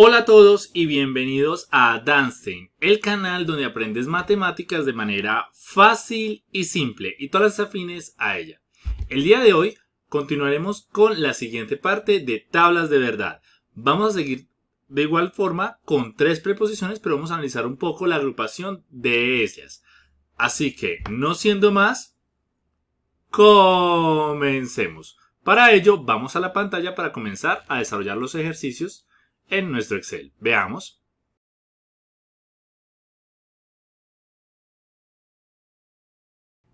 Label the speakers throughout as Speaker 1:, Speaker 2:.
Speaker 1: Hola a todos y bienvenidos a Danstein, el canal donde aprendes matemáticas de manera fácil y simple y todas las afines a ella. El día de hoy continuaremos con la siguiente parte de tablas de verdad. Vamos a seguir de igual forma con tres preposiciones, pero vamos a analizar un poco la agrupación de ellas. Así que, no siendo más, comencemos. Para ello, vamos a la pantalla para comenzar a desarrollar los ejercicios en nuestro Excel. Veamos.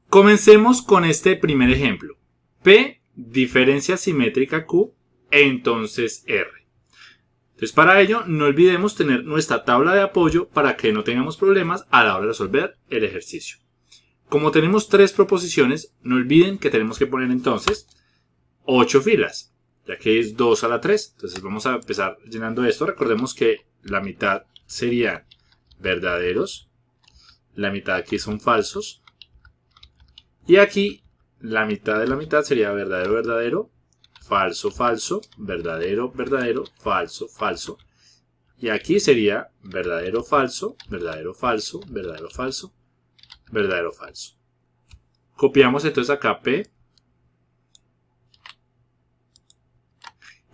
Speaker 1: Comencemos con este primer ejemplo. P, diferencia simétrica Q, entonces R. Entonces para ello no olvidemos tener nuestra tabla de apoyo para que no tengamos problemas a la hora de resolver el ejercicio. Como tenemos tres proposiciones, no olviden que tenemos que poner entonces 8 filas ya que es 2 a la 3. Entonces vamos a empezar llenando esto. Recordemos que la mitad serían verdaderos, la mitad aquí son falsos, y aquí la mitad de la mitad sería verdadero, verdadero, falso, falso, verdadero, verdadero, falso, falso. Y aquí sería verdadero, falso, verdadero, falso, verdadero, falso, verdadero, falso. Copiamos entonces acá P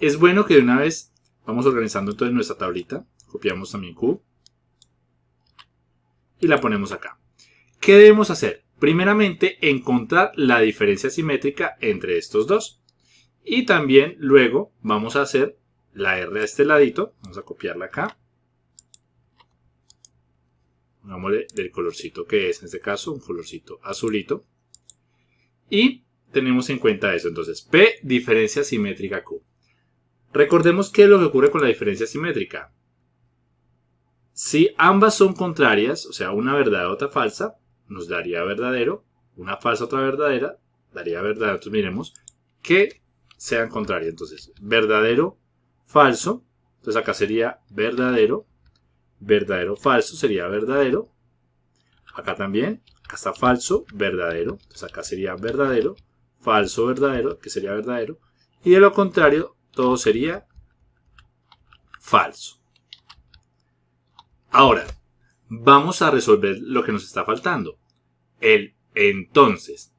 Speaker 1: Es bueno que de una vez vamos organizando entonces nuestra tablita. Copiamos también Q. Y la ponemos acá. ¿Qué debemos hacer? Primeramente, encontrar la diferencia simétrica entre estos dos. Y también luego vamos a hacer la R a este ladito. Vamos a copiarla acá. Pongámosle del colorcito que es en este caso, un colorcito azulito. Y tenemos en cuenta eso. Entonces, P diferencia simétrica Q. Recordemos qué es lo que ocurre con la diferencia simétrica. Si ambas son contrarias, o sea, una verdadera otra falsa, nos daría verdadero. Una falsa, otra verdadera, daría verdadero. Entonces miremos que sean contrarias. Entonces, verdadero, falso. Entonces acá sería verdadero. Verdadero, falso sería verdadero. Acá también. Acá está falso, verdadero. Entonces acá sería verdadero. Falso, verdadero, que sería verdadero. Y de lo contrario, todo sería falso. Ahora, vamos a resolver lo que nos está faltando. El entonces.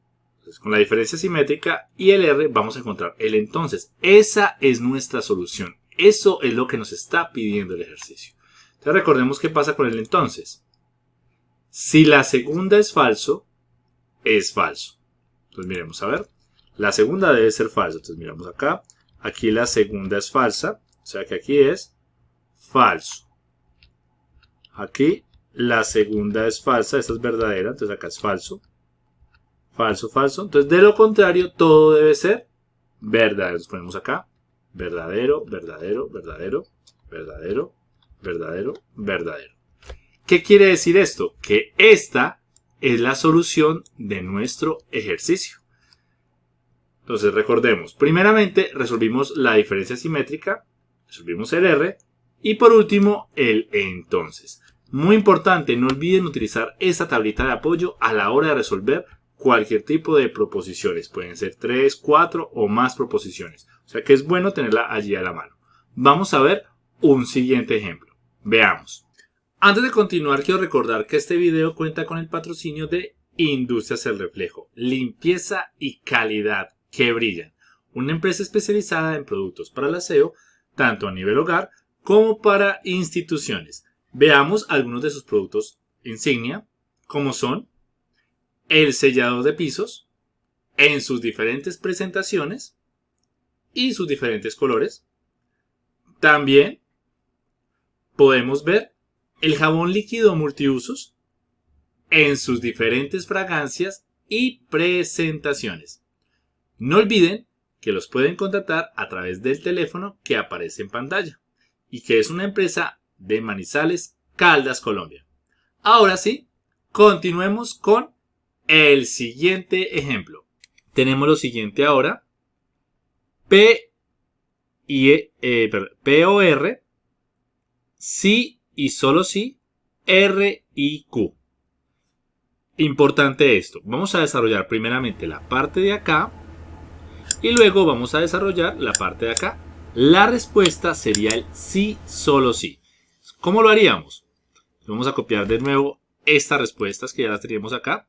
Speaker 1: Con la diferencia simétrica y el R vamos a encontrar el entonces. Esa es nuestra solución. Eso es lo que nos está pidiendo el ejercicio. Entonces recordemos qué pasa con el entonces. Si la segunda es falso, es falso. Entonces miremos a ver. La segunda debe ser falso. Entonces miramos acá. Aquí la segunda es falsa, o sea que aquí es falso. Aquí la segunda es falsa, esta es verdadera, entonces acá es falso. Falso, falso. Entonces de lo contrario todo debe ser verdadero. Entonces ponemos acá verdadero, verdadero, verdadero, verdadero, verdadero, verdadero. ¿Qué quiere decir esto? Que esta es la solución de nuestro ejercicio. Entonces recordemos, primeramente resolvimos la diferencia simétrica, resolvimos el R y por último el entonces. Muy importante, no olviden utilizar esta tablita de apoyo a la hora de resolver cualquier tipo de proposiciones. Pueden ser 3, 4 o más proposiciones. O sea que es bueno tenerla allí a la mano. Vamos a ver un siguiente ejemplo. Veamos. Antes de continuar, quiero recordar que este video cuenta con el patrocinio de Industrias El Reflejo. Limpieza y calidad que brillan. Una empresa especializada en productos para el aseo, tanto a nivel hogar como para instituciones. Veamos algunos de sus productos insignia, como son el sellador de pisos, en sus diferentes presentaciones y sus diferentes colores. También podemos ver el jabón líquido multiusos en sus diferentes fragancias y presentaciones. No olviden que los pueden contactar a través del teléfono que aparece en pantalla y que es una empresa de Manizales, Caldas, Colombia. Ahora sí, continuemos con el siguiente ejemplo. Tenemos lo siguiente ahora. P y eh, P o R, sí y solo sí, R y Q. Importante esto. Vamos a desarrollar primeramente la parte de acá y luego vamos a desarrollar la parte de acá. La respuesta sería el sí, solo sí. ¿Cómo lo haríamos? Vamos a copiar de nuevo estas respuestas que ya las teníamos acá.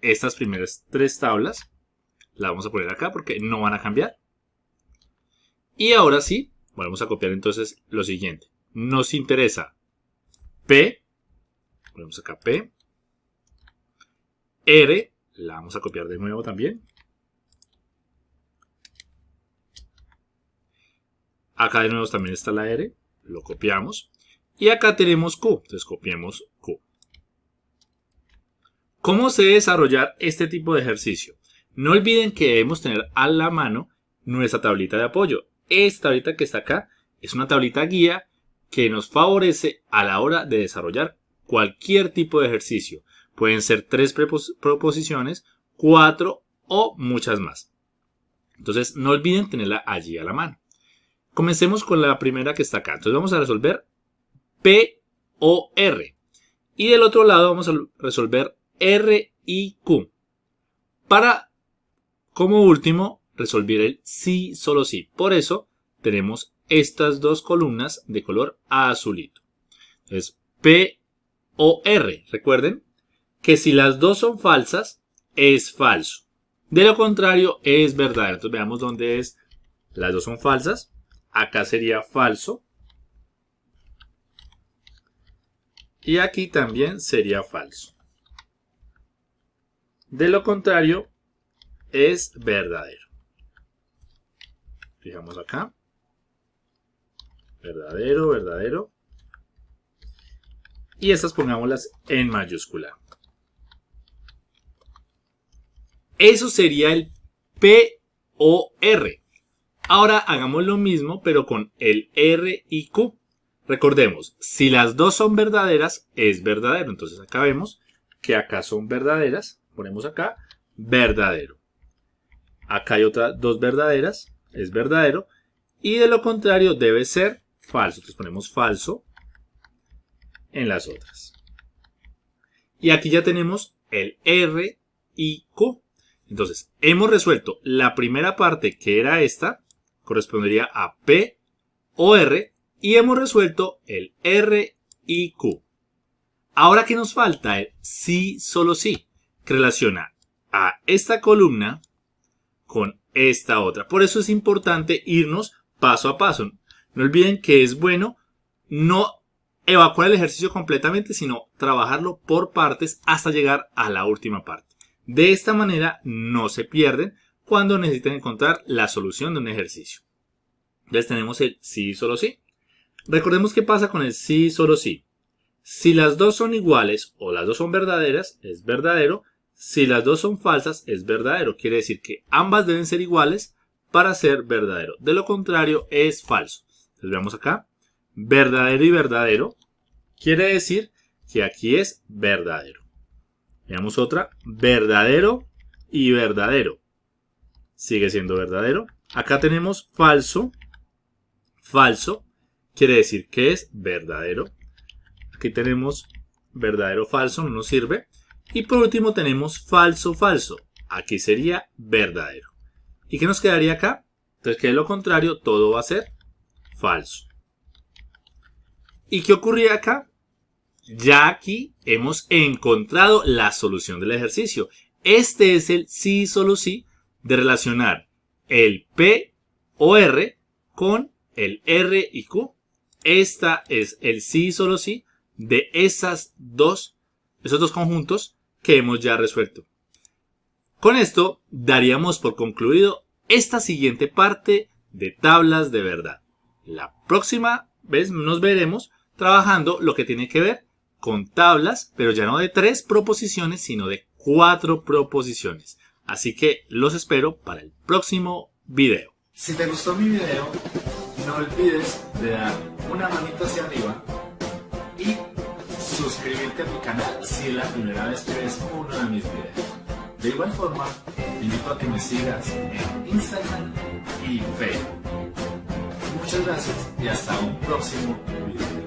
Speaker 1: Estas primeras tres tablas. Las vamos a poner acá porque no van a cambiar. Y ahora sí, vamos a copiar entonces lo siguiente. Nos interesa P. Ponemos acá P. R. La vamos a copiar de nuevo también. Acá de nuevo también está la R. Lo copiamos. Y acá tenemos Q. Entonces copiemos Q. ¿Cómo se desarrollar este tipo de ejercicio? No olviden que debemos tener a la mano nuestra tablita de apoyo. Esta tablita que está acá es una tablita guía que nos favorece a la hora de desarrollar cualquier tipo de ejercicio. Pueden ser tres proposiciones, cuatro o muchas más. Entonces no olviden tenerla allí a la mano. Comencemos con la primera que está acá. Entonces vamos a resolver P o R. Y del otro lado vamos a resolver R y Q. Para, como último, resolver el sí, solo sí. Por eso tenemos estas dos columnas de color azulito. Entonces, P o R. Recuerden que si las dos son falsas, es falso. De lo contrario, es verdadero. Entonces veamos dónde es. Las dos son falsas. Acá sería falso. Y aquí también sería falso. De lo contrario, es verdadero. Fijamos acá. Verdadero, verdadero. Y estas pongámoslas en mayúscula. Eso sería el P o R. Ahora hagamos lo mismo, pero con el R y Q. Recordemos, si las dos son verdaderas, es verdadero. Entonces acá vemos que acá son verdaderas. Ponemos acá, verdadero. Acá hay otras dos verdaderas, es verdadero. Y de lo contrario debe ser falso. Entonces ponemos falso en las otras. Y aquí ya tenemos el R y Q. Entonces, hemos resuelto la primera parte que era esta, correspondería a P o R y hemos resuelto el R y Q. Ahora que nos falta el sí, solo sí, que relaciona a esta columna con esta otra. Por eso es importante irnos paso a paso. No olviden que es bueno no evacuar el ejercicio completamente, sino trabajarlo por partes hasta llegar a la última parte. De esta manera no se pierden cuando necesiten encontrar la solución de un ejercicio. Entonces tenemos el sí, solo sí. Recordemos qué pasa con el sí, solo sí. Si las dos son iguales o las dos son verdaderas, es verdadero. Si las dos son falsas, es verdadero. Quiere decir que ambas deben ser iguales para ser verdadero. De lo contrario, es falso. Entonces veamos acá. Verdadero y verdadero. Quiere decir que aquí es verdadero. Veamos otra. Verdadero y verdadero sigue siendo verdadero. Acá tenemos falso. Falso quiere decir que es verdadero. Aquí tenemos verdadero falso, no nos sirve. Y por último tenemos falso falso. Aquí sería verdadero. ¿Y qué nos quedaría acá? Entonces que lo contrario todo va a ser falso. ¿Y qué ocurría acá? Ya aquí hemos encontrado la solución del ejercicio. Este es el sí, solo sí de relacionar el P o R con el R y Q. Esta es el sí y solo sí de esas dos, esos dos conjuntos que hemos ya resuelto. Con esto daríamos por concluido esta siguiente parte de tablas de verdad. La próxima vez nos veremos trabajando lo que tiene que ver con tablas, pero ya no de tres proposiciones, sino de cuatro proposiciones. Así que los espero para el próximo video.
Speaker 2: Si te gustó mi video, no olvides de dar una manito hacia arriba y suscribirte a mi canal si es la primera vez que ves uno de mis videos. De igual forma, invito a que me sigas en Instagram y Facebook. Muchas gracias y hasta un próximo video.